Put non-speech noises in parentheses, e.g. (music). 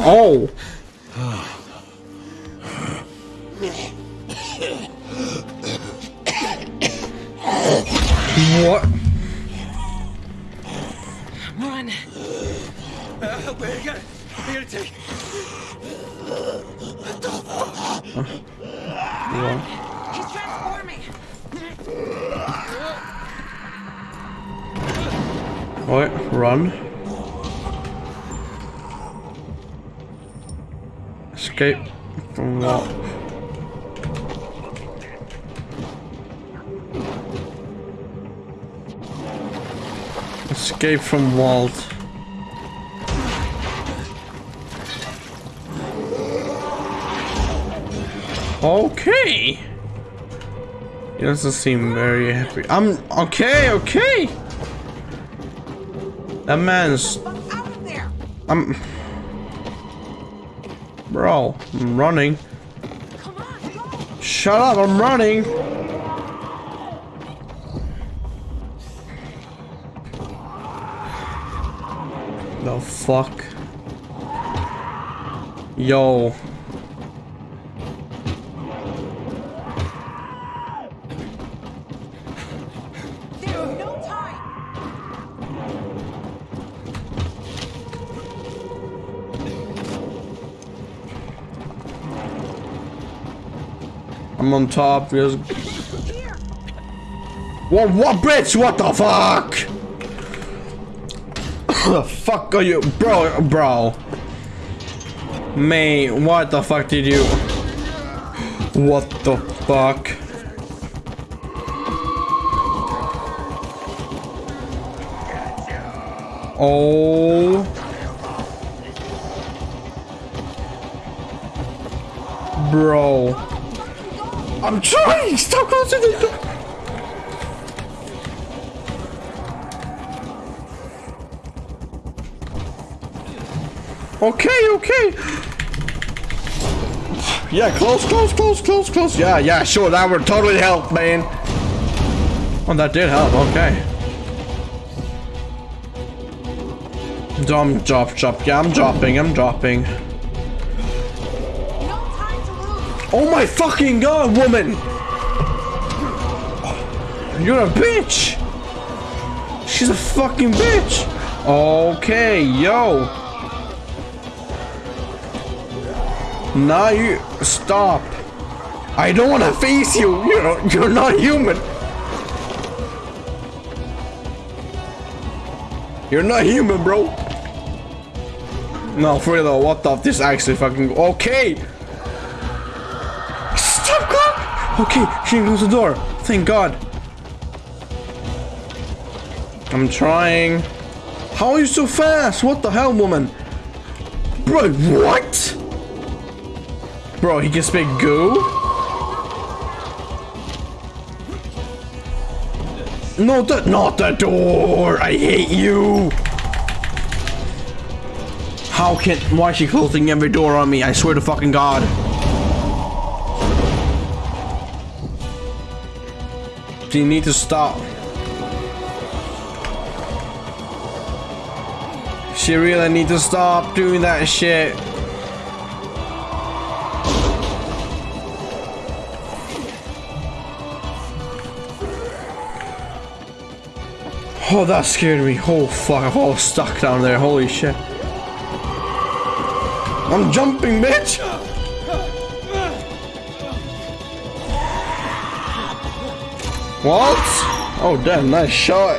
Oh. what? Run. Uh, we gotta, we gotta take. What? He's transforming. What? Run. Escape from what? Escape from Walt. Okay. He doesn't seem very happy. I'm okay, okay. That man's Out of there. I'm Bro, I'm running. Shut up, I'm running. The fuck? Yo. I'm on top. Here. What what bitch? What the fuck? (coughs) the fuck are you bro bro? May what the fuck did you What the fuck? Oh Bro I'm trying! Stop closing the door! Okay, okay. Yeah, close, close, close, close, close. Yeah, yeah, sure. That would totally help, man. Oh, that did help. Okay. Dumb drop, drop. Yeah, I'm dropping. I'm dropping. Oh my fucking god, woman! You're a bitch! She's a fucking bitch! Okay, yo! Now you stop! I don't wanna face you! You're you're not human! You're not human, bro! No, for real though, what the this actually fucking okay! Stop God! Okay, she didn't close the door. Thank God. I'm trying. How are you so fast? What the hell, woman? Bro, what? Bro, he can speak goo? No, the, not the door! I hate you! How can- why is she closing every door on me? I swear to fucking God. You need to stop. She really need to stop doing that shit. Oh, that scared me. Oh, fuck. I'm all stuck down there. Holy shit. I'm jumping, bitch! What? Oh, damn, nice shot.